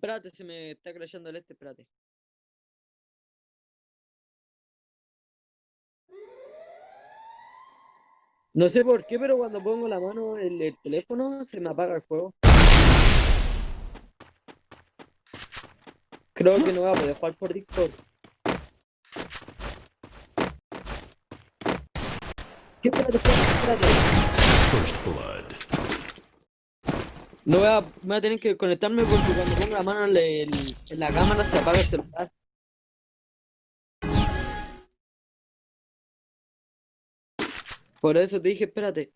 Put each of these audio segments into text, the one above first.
Espérate, se me está crashando el este, espérate. No sé por qué, pero cuando pongo la mano en el teléfono se me apaga el juego. Creo que no voy a poder jugar por Discord. ¿Qué? First blood. No voy a, voy a tener que conectarme porque cuando pongo la mano en, el- en la cámara se apaga el celular. Por eso te dije, espérate.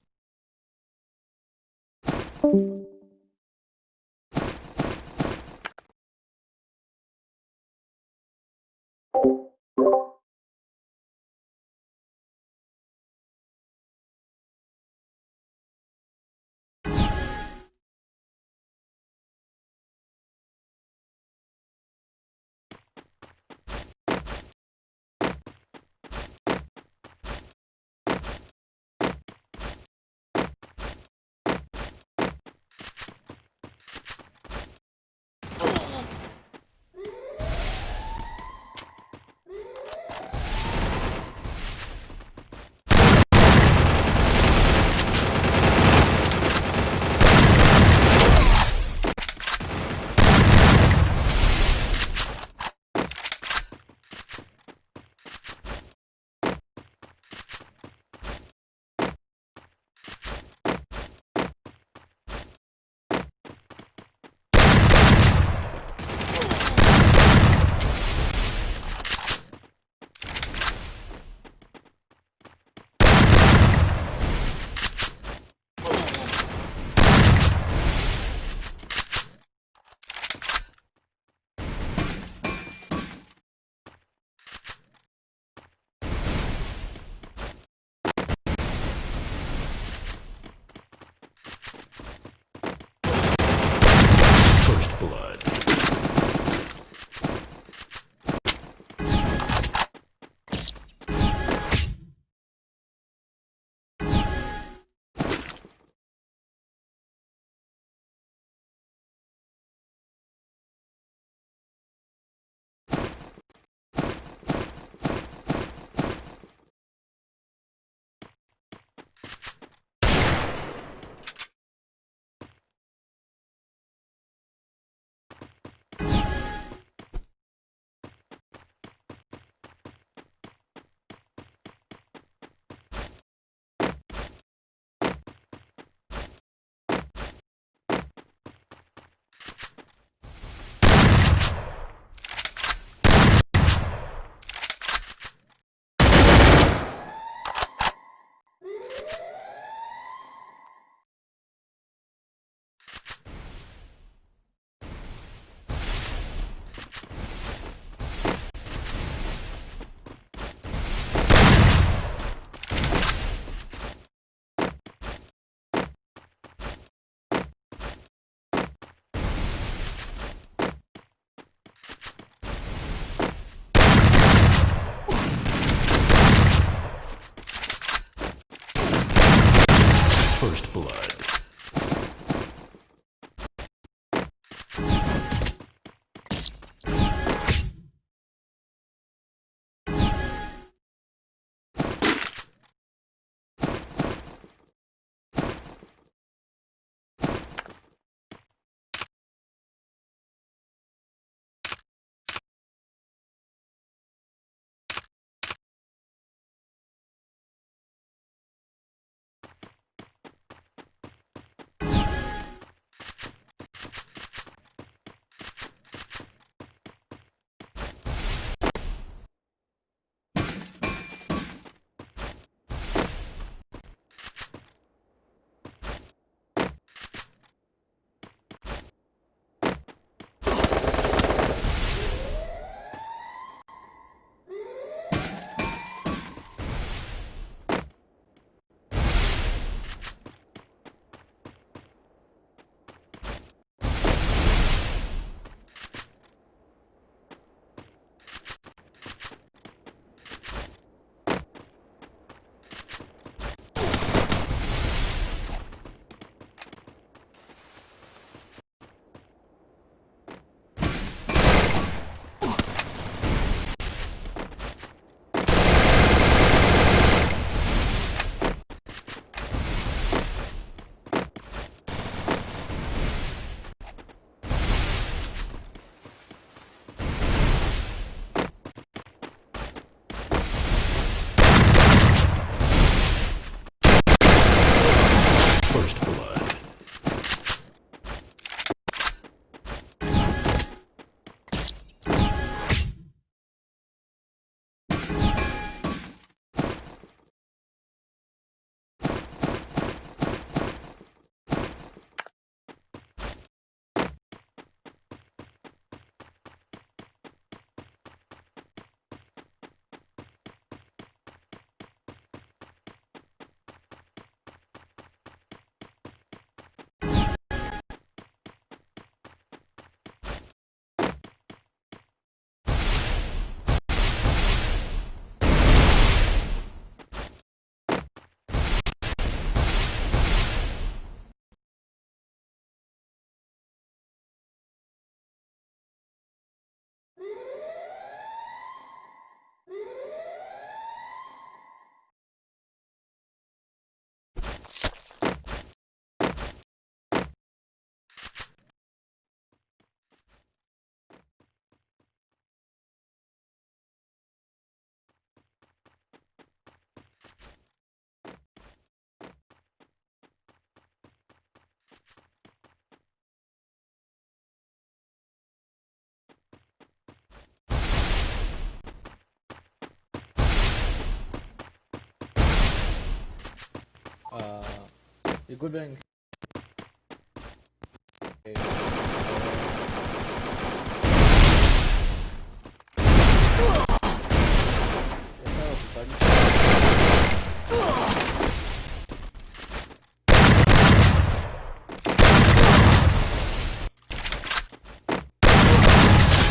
Disculpen. Eh, estaba ocupadito.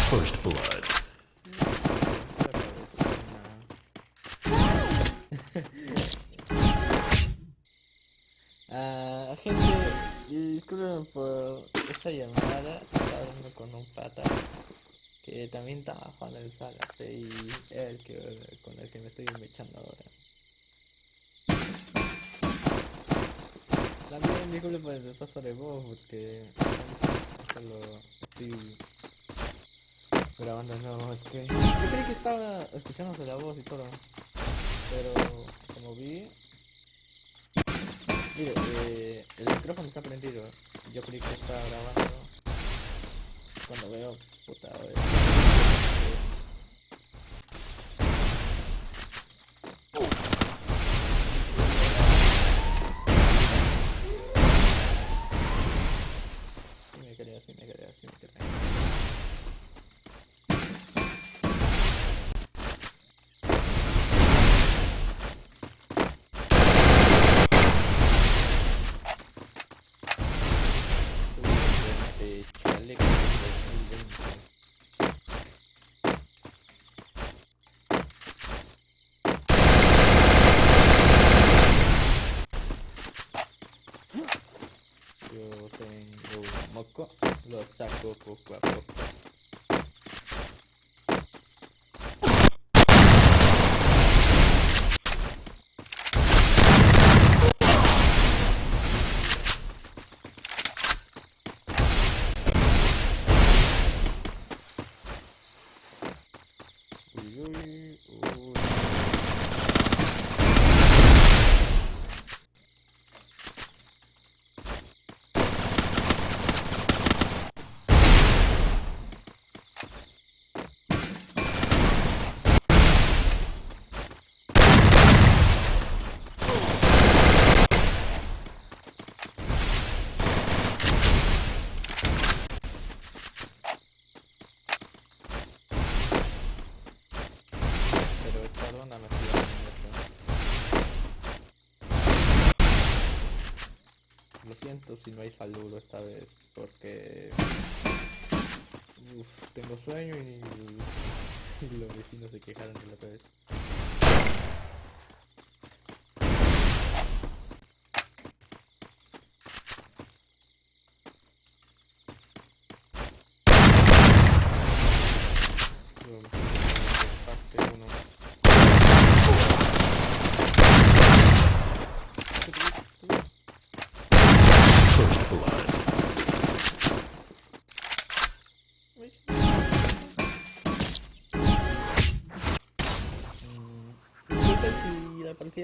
First blood. gente, disculpen por esta llamada. Estaba hablando con un pata que también estaba jugando el Salate y es el que, con el que me estoy echando ahora. También disculpen por el paso de voz porque solo estoy grabando nuevo. Es que yo creí que estaba escuchándose la voz y todo, pero como vi Mire, eh, el micrófono está prendido. Yo creí que estaba grabando. Cuando veo, puta, eh, Sí me quería, sí me quería, sí me quería. Eh, chaleco del 2020. Yo tengo un moco, lo saco poco a poco. Uy, uy, uy. Pero esta ronda me estoy dando mucho. Lo hay saludo esta vez, porque tengo sueño y, y los vecinos se quejaron de la otra vez.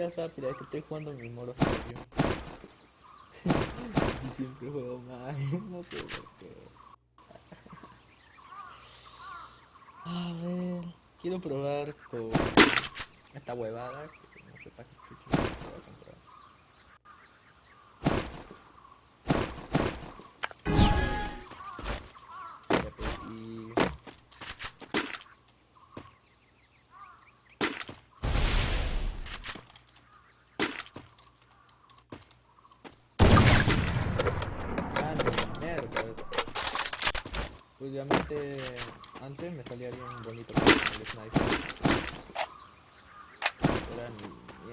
Es rápida, que estoy jugando mi y siempre juego mal, no sé por qué. A ver, quiero probar con esta huevada, que no sé para qué chucha Últimamente, antes me salía bien bonito con el sniper. Ahora ni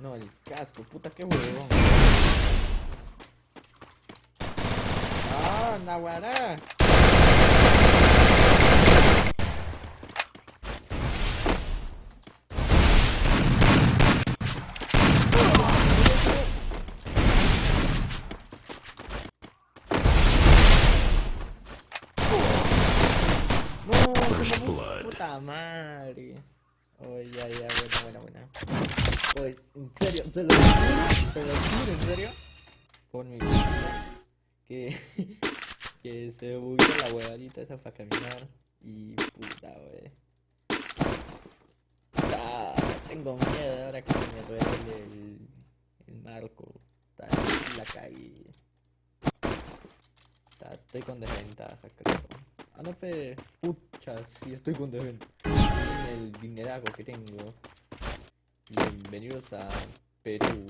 No, el casco, puta que huevón. Ah, Nahuara. No, puta madre. Oye, oh, ya, ya, buena, buena, buena. Oye, en serio, se lo juro, en serio. Por mi. Que, que se bugueó la huevadita esa para caminar. Y puta, wey. Tengo miedo ahora que me duele el, el marco. La cagué. Estoy con desventaja, creo. Ah, no, pe. Pucha, sí, estoy con desventaja. El dineraco que tengo. Bienvenidos a Perú.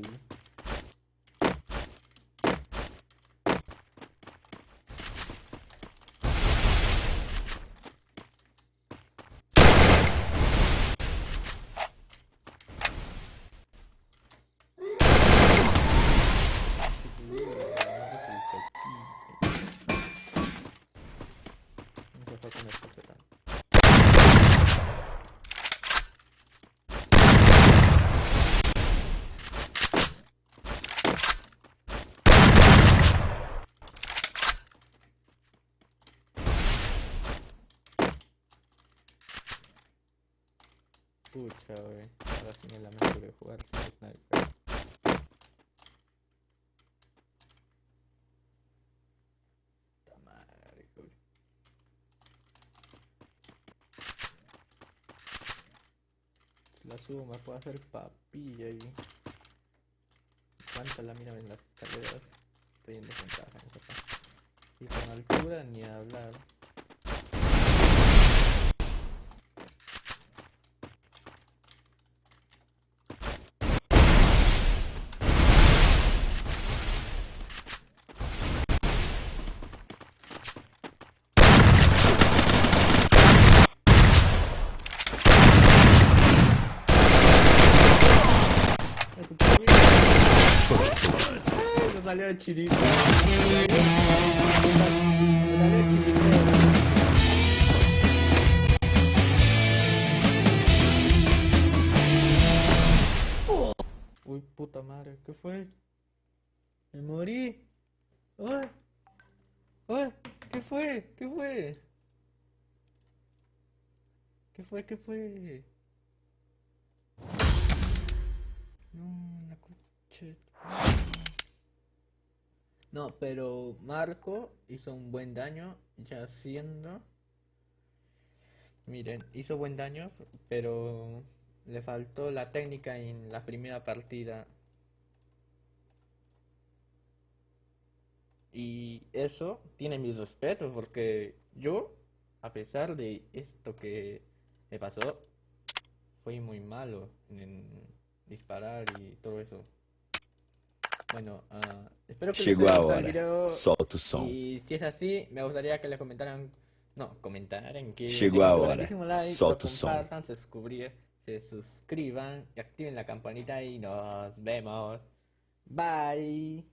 No se fue con escopeta. Pucha, wey. Ahora sí me lamento de jugar sin sniper. La subo me puedo hacer papilla y... ¿Cuánta lámina en las escaleras? Estoy en desventaja en esa parte. Y con altura ni hablar. Ay, tu puta vida. First blood. Ay, me salió el chirito. Me chirito. Uy, puta madre, ¿qué fue? Me morí. Ay, ay, ¿qué fue? ¿Qué fue? ¿Qué fue? ¿Qué fue? No, la coche. No, pero Marco hizo un buen daño, ya siendo. Miren, hizo buen daño, pero le faltó la técnica en la primera partida. Y eso tiene mis respetos, porque yo, a pesar de esto que me pasó, fui muy malo en disparar y todo eso. Bueno, ah, espero que les Chegou haya a gustado el video. Solta o som. Y si es así, me gustaría que les comentaran, no, comentaran que Llegó ahora. like, Solta o som. compartan, se, suscubri- se suscriban y activen la campanita y nos vemos. Bye.